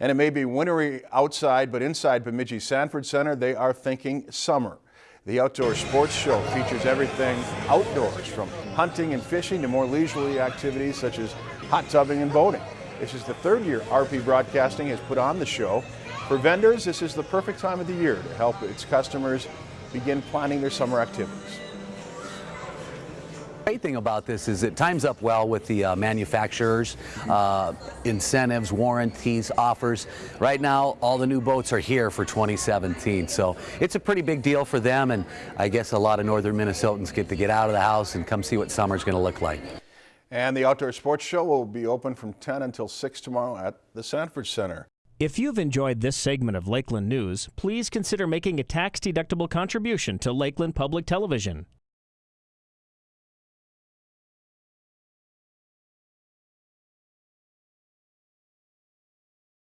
And it may be wintry outside, but inside Bemidji Sanford Center, they are thinking summer. The Outdoor Sports Show features everything outdoors, from hunting and fishing to more leisurely activities such as hot tubbing and boating. This is the third year RP Broadcasting has put on the show. For vendors, this is the perfect time of the year to help its customers begin planning their summer activities great thing about this is it times up well with the uh, manufacturers, uh, incentives, warranties, offers. Right now, all the new boats are here for 2017, so it's a pretty big deal for them, and I guess a lot of northern Minnesotans get to get out of the house and come see what summer's going to look like. And the Outdoor Sports Show will be open from 10 until 6 tomorrow at the Sanford Center. If you've enjoyed this segment of Lakeland News, please consider making a tax-deductible contribution to Lakeland Public Television.